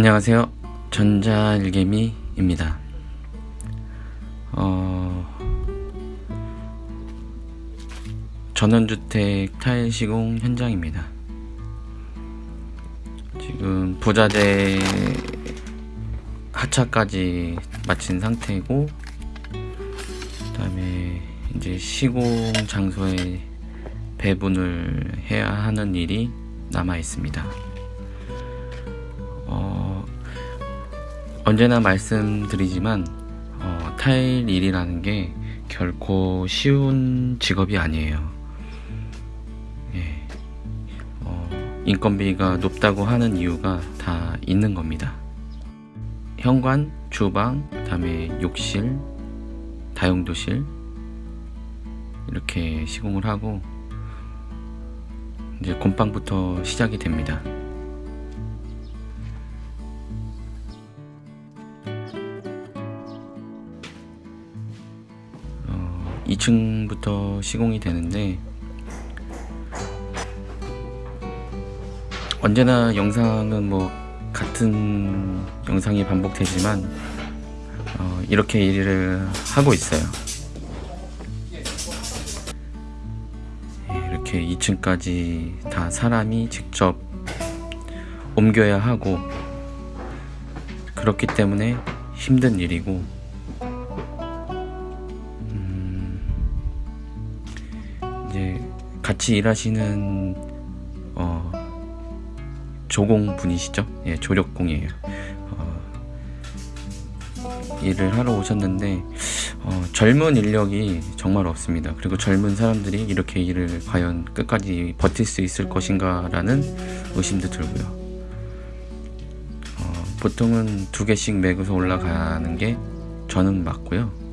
안녕하세요. 전자일개미입니다. 어, 전원주택 타일 시공 현장입니다. 지금 부자재 하차까지 마친 상태고, 그 다음에 이제 시공 장소에 배분을 해야 하는 일이 남아 있습니다. 언제나 말씀드리지만 어, 타일 일이라는 게 결코 쉬운 직업이 아니에요. 예. 어, 인건비가 높다고 하는 이유가 다 있는 겁니다. 현관, 주방, 그다음에 욕실, 다용도실 이렇게 시공을 하고 이제 곰팡부터 시작이 됩니다. 2층부터 시공이 되는데 언제나 영상은 뭐 같은 영상이 반복되지만 어, 이렇게 일을 하고 있어요. 예, 이렇게 2층까지 다 사람이 직접 옮겨야 하고 그렇기 때문에 힘든 일이고 같이 일하시는 어, 조공 분이시죠? 예, 조력공이에요. 어, 일을 하러 오셨는데 어, 젊은 인력이 정말 없습니다. 그리고 젊은 사람들이 이렇게 일을 과연 끝까지 버틸 수 있을 것인가라는 의심도 들고요. 어, 보통은 두 개씩 매고서 올라가는 게 저는 맞고요.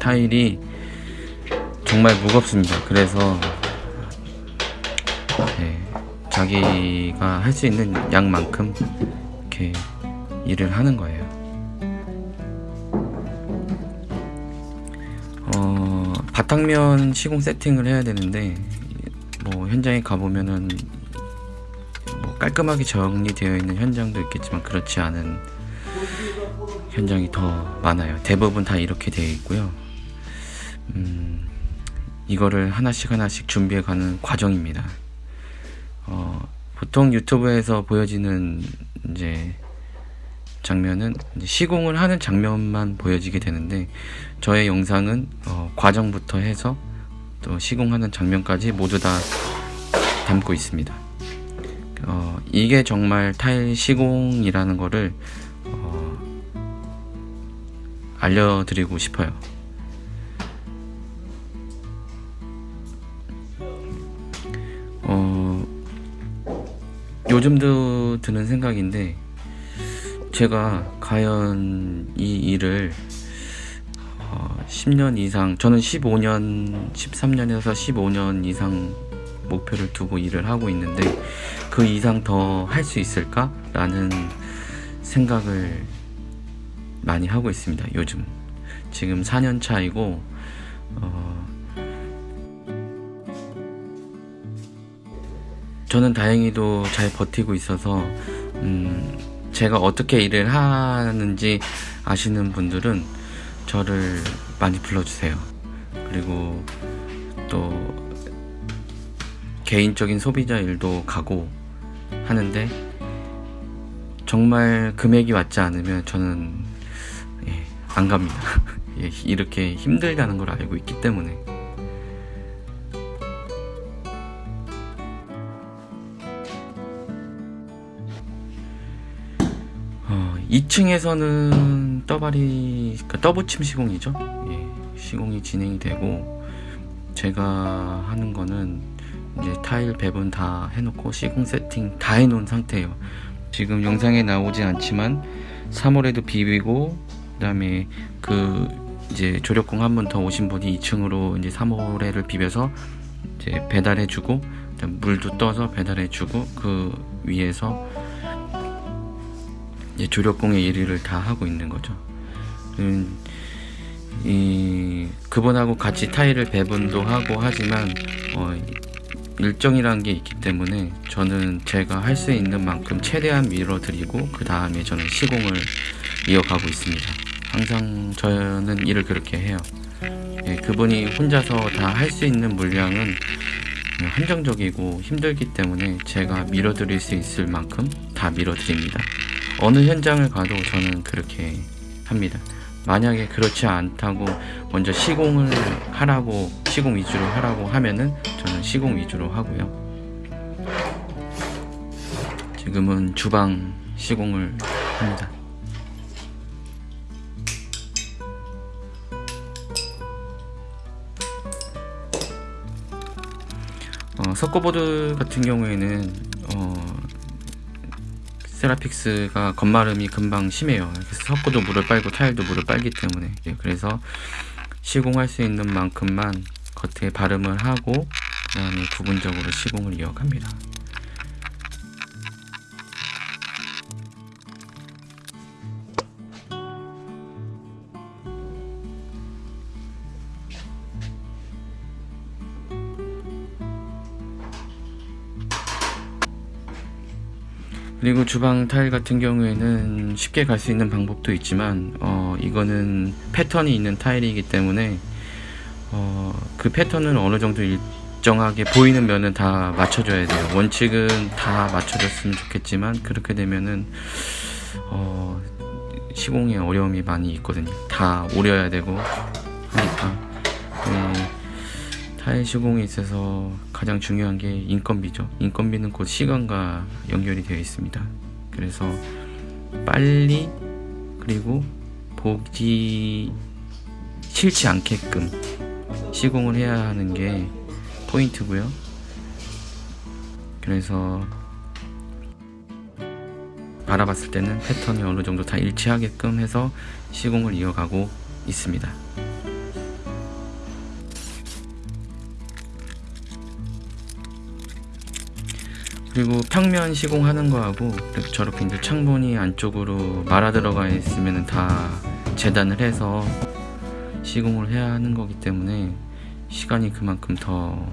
타일이 정말 무겁습니다. 그래서 네, 자기가 할 수 있는 양만큼 이렇게 일을 하는 거예요. 어, 바탕면 시공 세팅을 해야 되는데 뭐 현장에 가보면은 뭐 깔끔하게 정리되어 있는 현장도 있겠지만 그렇지 않은 현장이 더 많아요. 대부분 다 이렇게 되어 있고요. 음, 이거를 하나씩 하나씩 준비해 가는 과정입니다. 어, 보통 유튜브에서 보여지는 이제 장면은 이제 시공을 하는 장면만 보여지게 되는데 저의 영상은 어, 과정부터 해서 또 시공하는 장면까지 모두 다 담고 있습니다. 어, 이게 정말 타일 시공이라는 거를 어, 알려드리고 싶어요. 요즘도 드는 생각인데, 제가 과연 이 일을 어, 10년 이상, 저는 15년, 13년에서 15년 이상 목표를 두고 일을 하고 있는데, 그 이상 더 할 수 있을까 라는 생각을 많이 하고 있습니다, 요즘. 지금 4년 차이고, 어, 저는 다행히도 잘 버티고 있어서 음, 제가 어떻게 일을 하는지 아시는 분들은 저를 많이 불러주세요. 그리고 또 개인적인 소비자 일도 가고 하는데 정말 금액이 맞지 않으면 저는 예, 안 갑니다. 예, 이렇게 힘들다는 걸 알고 있기 때문에. 2층에서는 떠발이, 그러니까 떠붙임 시공이죠. 예, 시공이 진행이 되고, 제가 하는 거는 이제 타일 배분 다 해놓고 시공 세팅 다 해놓은 상태예요. 지금 영상에 나오지 않지만 3월에도 비비고, 그 다음에 그 이제 조력공 한번더 오신 분이 2층으로 이제 3월에를 비벼서 이제 배달해주고, 물도 떠서 배달해주고, 그 위에서 조력공의 일을 다 하고 있는 거죠. 음, 이 그분하고 같이 타일을 배분도 하고 하지만 어, 일정이라는 게 있기 때문에 저는 제가 할 수 있는 만큼 최대한 밀어드리고 그 다음에 저는 시공을 이어가고 있습니다. 항상 저는 일을 그렇게 해요. 예, 그분이 혼자서 다 할 수 있는 물량은 한정적이고 힘들기 때문에 제가 밀어드릴 수 있을 만큼 다 밀어드립니다. 어느 현장을 가도 저는 그렇게 합니다. 만약에 그렇지 않다고 먼저 시공을 하라고 시공 위주로 하라고 하면은 저는 시공 위주로 하고요. 지금은 주방 시공을 합니다. 어, 석고보드 같은 경우에는 어, 세라픽스가 겉마름이 금방 심해요. 그래서 석고도 물을 빨고 타일도 물을 빨기 때문에 예, 그래서 시공할 수 있는 만큼만 겉에 발음을 하고 그 다음에 부분적으로 시공을 이어갑니다. 그리고 주방 타일 같은 경우에는 쉽게 갈 수 있는 방법도 있지만 어, 이거는 패턴이 있는 타일이기 때문에 어, 그 패턴을 어느 정도 일정하게 보이는 면은 다 맞춰줘야 돼요. 원칙은 다 맞춰줬으면 좋겠지만 그렇게 되면은 어, 시공에 어려움이 많이 있거든요. 다 오려야 되고 하니까 네, 타일 시공에 있어서 가장 중요한 게 인건비죠. 인건비는 곧 시간과 연결이 되어 있습니다. 그래서 빨리 그리고 보기 싫지 않게끔 시공을 해야 하는 게 포인트고요. 그래서 알아봤을 때는 패턴이 어느 정도 다 일치하게끔 해서 시공을 이어가고 있습니다. 그리고 평면 시공하는 거하고 저렇게 이제 창문이 안쪽으로 말아 들어가 있으면 다 재단을 해서 시공을 해야 하는 거기 때문에 시간이 그만큼 더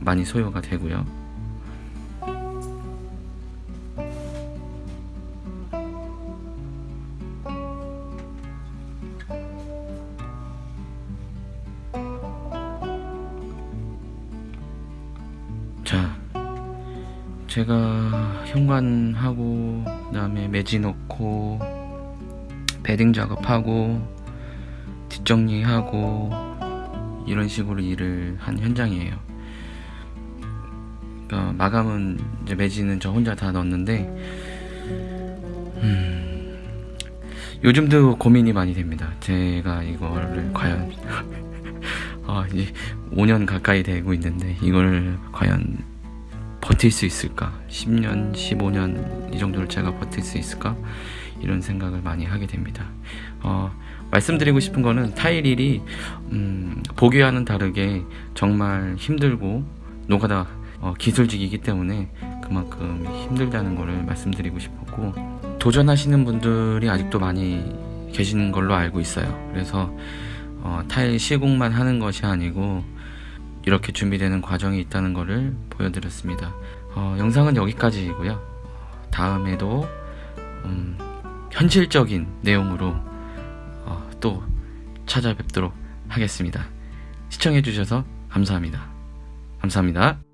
많이 소요가 되고요. 제가 현관하고 그 다음에 매지 넣고 베딩 작업하고 뒷정리하고 이런 식으로 일을 한 현장이에요. 그러니까 마감은 이제 매지는 저 혼자 다 넣었는데 음, 요즘도 고민이 많이 됩니다. 제가 이거를 과연 아, 이제 5년 가까이 되고 있는데 이걸 과연 버틸 수 있을까? 10년, 15년 이 정도를 제가 버틸 수 있을까? 이런 생각을 많이 하게 됩니다. 어, 말씀드리고 싶은 거는 타일 일이 음, 보기와는 다르게 정말 힘들고 노가다 어, 기술직이기 때문에 그만큼 힘들다는 거를 말씀드리고 싶었고 도전하시는 분들이 아직도 많이 계시는 걸로 알고 있어요. 그래서 어, 타일 시공만 하는 것이 아니고 이렇게 준비되는 과정이 있다는 것을 보여드렸습니다. 어, 영상은 여기까지이고요. 다음에도 음, 현실적인 내용으로 어, 또 찾아뵙도록 하겠습니다. 시청해주셔서 감사합니다. 감사합니다.